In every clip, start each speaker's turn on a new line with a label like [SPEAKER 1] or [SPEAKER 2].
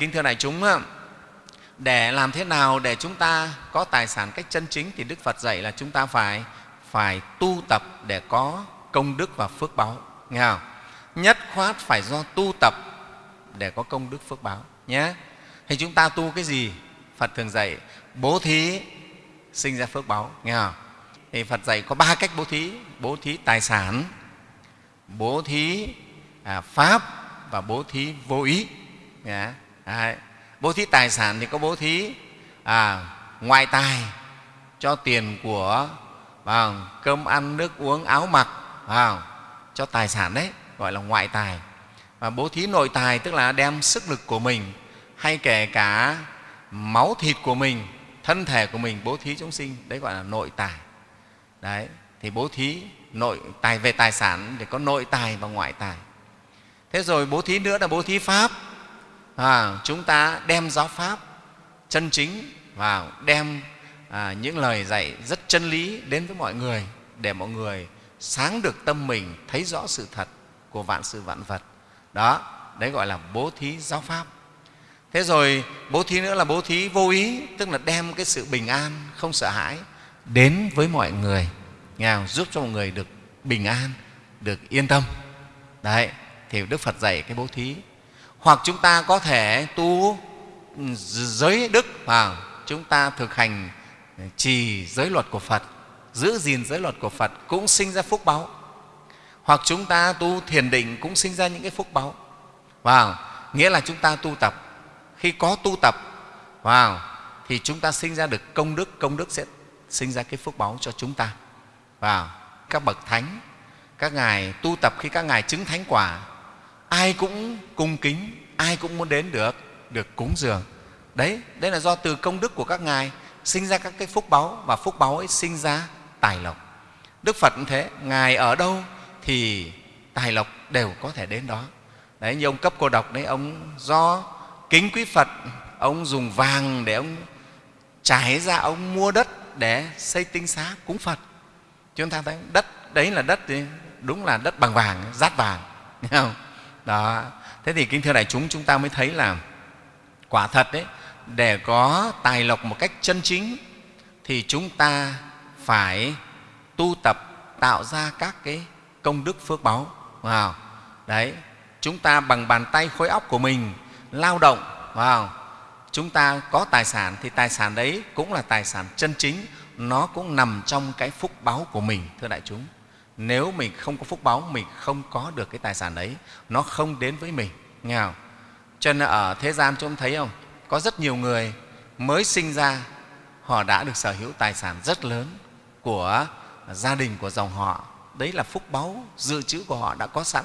[SPEAKER 1] kính thưa đại chúng để làm thế nào để chúng ta có tài sản cách chân chính thì đức phật dạy là chúng ta phải phải tu tập để có công đức và phước báo nghe không? nhất khoát phải do tu tập để có công đức phước báo nhé thì chúng ta tu cái gì phật thường dạy bố thí sinh ra phước báo nghe không? thì phật dạy có ba cách bố thí bố thí tài sản bố thí à, pháp và bố thí vô ý nghe. Đấy. bố thí tài sản thì có bố thí à, ngoại tài cho tiền của vào cơm ăn nước uống áo mặc vào cho tài sản đấy gọi là ngoại tài. Và bố thí nội tài tức là đem sức lực của mình hay kể cả máu thịt của mình thân thể của mình bố thí chúng sinh đấy gọi là nội tài. Đấy thì bố thí nội tài về tài sản để có nội tài và ngoại tài. Thế rồi bố thí nữa là bố thí pháp à, chúng ta đem giáo pháp chân chính vào đem à, những lời dạy rất chân lý đến với mọi người để mọi người sáng được tâm mình thấy rõ sự thật của vạn sự vạn vật. Đó đấy gọi là bố thí giáo pháp. Thế rồi bố thí nữa là bố thí vô ý tức là đem cái sự bình an không sợ hãi đến với mọi người. Nghèo giúp cho mọi người được bình an được yên tâm. Đấy thì đức phật dạy cái bố thí hoặc chúng ta có thể tu giới đức vào chúng ta thực hành trì giới luật của phật, giữ gìn giới luật của phật cũng sinh ra phúc báu hoặc chúng ta tu thiền định cũng sinh ra những cái phúc báu vào, nghĩa là chúng ta tu tập. Khi có tu tập, vào, thì chúng ta sinh ra được công đức công đức sẽ sinh ra cái phúc báu cho chúng ta. Vào, các bậc thánh, các ngài tu tập khi các ngài chứng thánh quả ai cũng cung kính, ai cũng muốn đến được được cúng dường. Đấy đấy là do từ công đức của các ngài sinh ra các cái phúc báu và phúc báu ấy sinh ra tài lộc. Đức phật cũng thế, ngài ở đâu thì tài lộc đều có thể đến đó. Đấy, như ông cấp cô độc đấy, ông do kính quý phật, ông dùng vàng để ông trải ra, ông mua đất để xây tinh xá cúng phật. Chúng ta thấy đất, đấy là đất thì đúng là đất bằng vàng, rát vàng thấy không? Đó. Thế thì kính thưa đại chúng chúng ta mới thấy là quả thật đấy, để có tài lộc một cách chân chính thì chúng ta phải tu tập tạo ra các cái công đức phước báu. Vào đấy, chúng ta bằng bàn tay khối óc của mình lao động vào chúng ta có tài sản thì tài sản đấy cũng là tài sản chân chính, nó cũng nằm trong cái phúc báu của mình, thưa đại chúng nếu mình không có phúc báu mình không có được cái tài sản đấy nó không đến với mình. Nghe không? cho nên ở thế gian chúng thấy không? Có rất nhiều người mới sinh ra họ đã được sở hữu tài sản rất lớn của gia đình của dòng họ. Đấy là phúc báu dự trữ của họ đã có sẵn.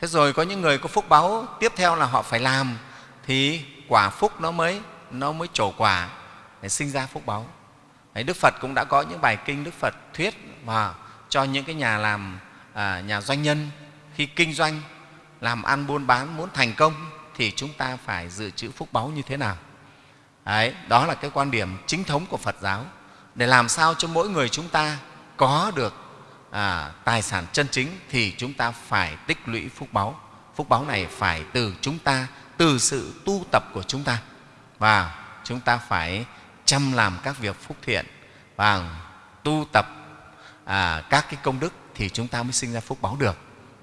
[SPEAKER 1] Thế rồi có những người có phúc báu tiếp theo là họ phải làm thì quả phúc nó mới nó mới trổ quả để sinh ra phúc báu. Đấy, đức phật cũng đã có những bài kinh đức phật thuyết và cho những cái nhà làm à, nhà doanh nhân. Khi kinh doanh làm ăn buôn bán muốn thành công thì chúng ta phải dự trữ phúc báu như thế nào? Đấy, đó là cái quan điểm chính thống của Phật giáo. Để làm sao cho mỗi người chúng ta có được à, tài sản chân chính thì chúng ta phải tích lũy phúc báu. Phúc báu này phải từ chúng ta từ sự tu tập của chúng ta. Và chúng ta phải chăm làm các việc phúc thiện và tu tập à, các cái công đức thì chúng ta mới sinh ra phúc báo được.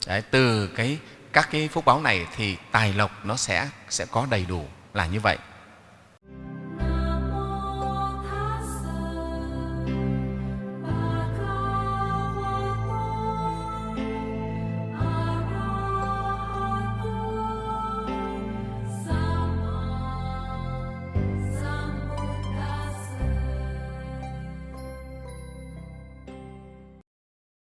[SPEAKER 1] Đấy, từ cái các cái phúc báo này thì tài lộc nó sẽ sẽ có đầy đủ là như vậy.